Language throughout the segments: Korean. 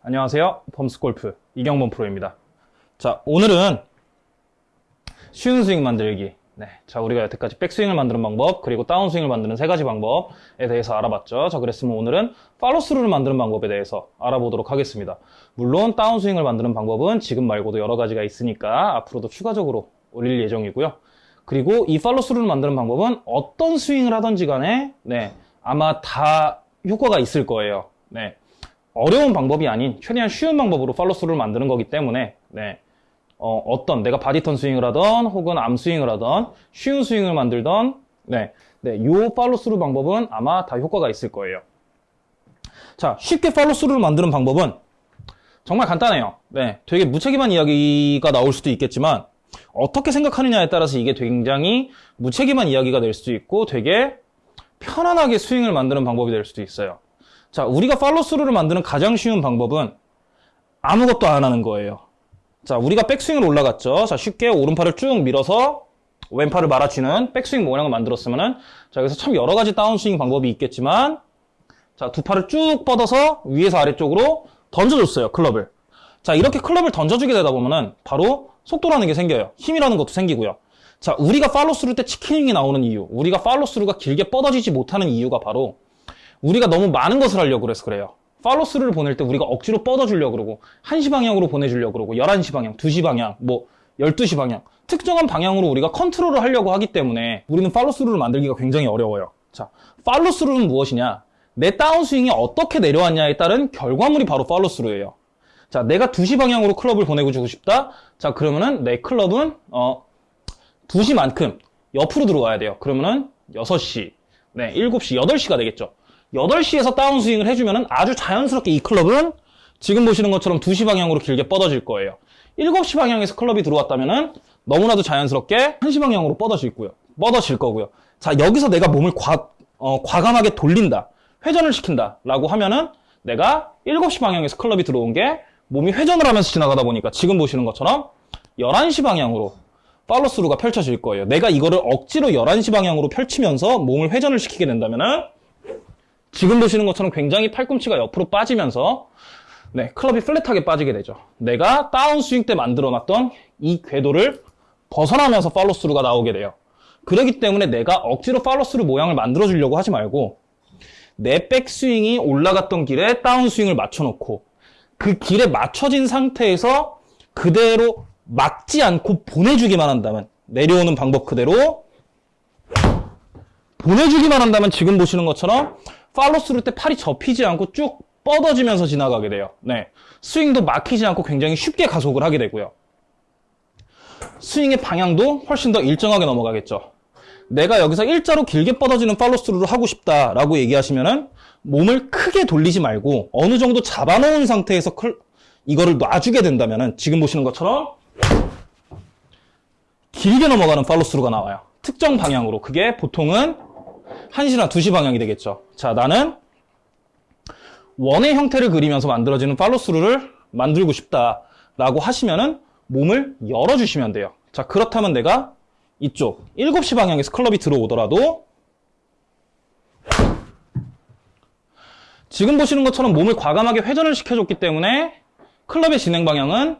안녕하세요. 범스골프 이경범 프로입니다. 자, 오늘은 쉬운 스윙 만들기. 네. 자, 우리가 여태까지 백스윙을 만드는 방법, 그리고 다운스윙을 만드는 세 가지 방법에 대해서 알아봤죠. 자, 그랬으면 오늘은 팔로스루를 만드는 방법에 대해서 알아보도록 하겠습니다. 물론 다운스윙을 만드는 방법은 지금 말고도 여러 가지가 있으니까 앞으로도 추가적으로 올릴 예정이고요. 그리고 이 팔로스루를 만드는 방법은 어떤 스윙을 하던지 간에 네, 아마 다 효과가 있을 거예요. 네. 어려운 방법이 아닌 최대한 쉬운 방법으로 follow-through를 만드는 거기 때문에 네. 어, 떤 내가 body turn 스윙을 하던 혹은 arm 스윙을 하던 쉬운 스윙을 만들던 네. 네, 요 follow-through 방법은 아마 다 효과가 있을 거예요. 자, 쉽게 follow-through를 만드는 방법은 정말 간단해요. 네, 되게 무책임한 이야기가 나올 수도 있겠지만 어떻게 생각하느냐에 따라서 이게 굉장히 무책임한 이야기가 될 수도 있고 되게 편안하게 스윙을 만드는 방법이 될 수도 있어요. 자, 우리가 팔로스루를 만드는 가장 쉬운 방법은 아무것도 안 하는 거예요. 자, 우리가 백스윙을 올라갔죠. 자, 쉽게 오른팔을 쭉 밀어서 왼팔을 말아치는 백스윙 모양을 만들었으면은 자, 여기서 참 여러 가지 다운스윙 방법이 있겠지만 자, 두 팔을 쭉 뻗어서 위에서 아래쪽으로 던져줬어요, 클럽을. 자, 이렇게 클럽을 던져주게 되다 보면은 바로 속도라는 게 생겨요. 힘이라는 것도 생기고요. 자, 우리가 팔로스루 때 치킨윙이 나오는 이유, 우리가 팔로스루가 길게 뻗어지지 못하는 이유가 바로 우리가 너무 많은 것을 하려고 그래서 그래요. 팔로스루를 보낼 때 우리가 억지로 뻗어주려고 그러고 1시 방향으로 보내주려고 그러고 11시 방향, 2시 방향, 뭐 12시 방향 특정한 방향으로 우리가 컨트롤을 하려고 하기 때문에 우리는 팔로스루를 만들기가 굉장히 어려워요. 자, 팔로스루는 무엇이냐? 내 다운스윙이 어떻게 내려왔냐에 따른 결과물이 바로 팔로스루예요. 자, 내가 2시 방향으로 클럽을 보내고 주고 싶다? 자, 그러면은 내 클럽은 어 2시만큼 옆으로 들어가야 돼요. 그러면은 6시, 네, 7시, 8시가 되겠죠. 8시에서 다운스윙을 해주면 아주 자연스럽게 이 클럽은 지금 보시는 것처럼 2시 방향으로 길게 뻗어질 거예요. 7시 방향에서 클럽이 들어왔다면 너무나도 자연스럽게 1시 방향으로 뻗어질 거고요. 뻗어질 거고요. 자, 여기서 내가 몸을 과, 어, 과감하게 돌린다. 회전을 시킨다. 라고 하면은 내가 7시 방향에서 클럽이 들어온 게 몸이 회전을 하면서 지나가다 보니까 지금 보시는 것처럼 11시 방향으로 팔로스루가 펼쳐질 거예요. 내가 이거를 억지로 11시 방향으로 펼치면서 몸을 회전을 시키게 된다면 은 지금 보시는 것처럼 굉장히 팔꿈치가 옆으로 빠지면서 네, 클럽이 플랫하게 빠지게 되죠. 내가 다운스윙 때 만들어놨던 이 궤도를 벗어나면서 팔로스루가 나오게 돼요. 그렇기 때문에 내가 억지로 팔로스루 모양을 만들어주려고 하지 말고 내 백스윙이 올라갔던 길에 다운스윙을 맞춰놓고 그 길에 맞춰진 상태에서 그대로 막지 않고 보내주기만 한다면 내려오는 방법 그대로 보내주기만 한다면 지금 보시는 것처럼 팔로스루 때 팔이 접히지 않고 쭉 뻗어지면서 지나가게 돼요. 네. 스윙도 막히지 않고 굉장히 쉽게 가속을 하게 되고요. 스윙의 방향도 훨씬 더 일정하게 넘어가겠죠. 내가 여기서 일자로 길게 뻗어지는 팔로스루를 하고 싶다라고 얘기하시면은 몸을 크게 돌리지 말고 어느 정도 잡아놓은 상태에서 클, 이거를 놔주게 된다면은 지금 보시는 것처럼 길게 넘어가는 팔로스루가 나와요. 특정 방향으로. 그게 보통은 1시나 2시 방향이 되겠죠. 자, 나는 원의 형태를 그리면서 만들어지는 팔로스루를 만들고 싶다라고 하시면은 몸을 열어주시면 돼요. 자, 그렇다면 내가 이쪽 7시 방향에서 클럽이 들어오더라도 지금 보시는 것처럼 몸을 과감하게 회전을 시켜줬기 때문에 클럽의 진행 방향은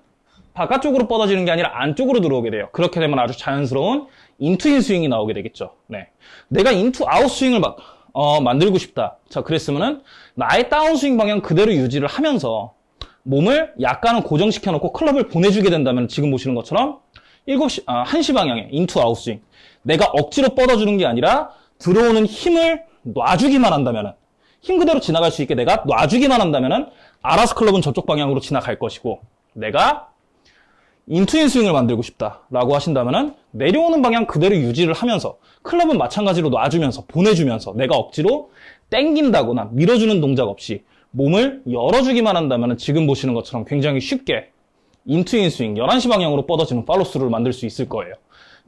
바깥쪽으로 뻗어지는 게 아니라 안쪽으로 들어오게 돼요. 그렇게 되면 아주 자연스러운 in to in 스윙이 나오게 되겠죠. 네. 내가 in to out 스윙을 막, 어, 만들고 싶다. 자, 그랬으면은 나의 다운 스윙 방향 그대로 유지를 하면서 몸을 약간은 고정시켜 놓고 클럽을 보내주게 된다면 지금 보시는 것처럼 7시, 아, 1시 방향에 in to out 스윙. 내가 억지로 뻗어주는 게 아니라 들어오는 힘을 놔주기만 한다면은 힘 그대로 지나갈 수 있게 내가 놔주기만 한다면은 알아서 클럽은 저쪽 방향으로 지나갈 것이고 내가 in to in 스윙을 만들고 싶다라고 하신다면 내려오는 방향 그대로 유지를 하면서 클럽은 마찬가지로 놔주면서 보내주면서 내가 억지로 땡긴다거나 밀어주는 동작 없이 몸을 열어주기만 한다면 지금 보시는 것처럼 굉장히 쉽게 인투인 스윙 11시 방향으로 뻗어지는 팔로스루를 만들 수 있을 거예요.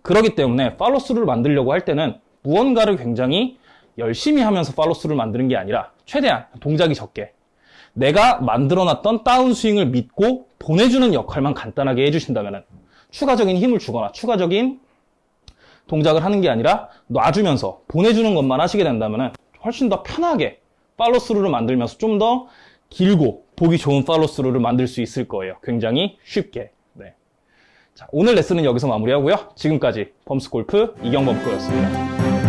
그렇기 때문에 팔로스루를 만들려고 할 때는 무언가를 굉장히 열심히 하면서 팔로스루를 만드는 게 아니라 최대한 동작이 적게 내가 만들어놨던 다운스윙을 믿고 보내주는 역할만 간단하게 해주신다면 추가적인 힘을 주거나 추가적인 동작을 하는 게 아니라 놔주면서 보내주는 것만 하시게 된다면 훨씬 더 편하게 팔로스루를 만들면서 좀 더 길고 보기 좋은 팔로스루를 만들 수 있을 거예요. 굉장히 쉽게. 네. 자, 오늘 레슨은 여기서 마무리하고요. 지금까지 범스골프 이경범 프로였습니다.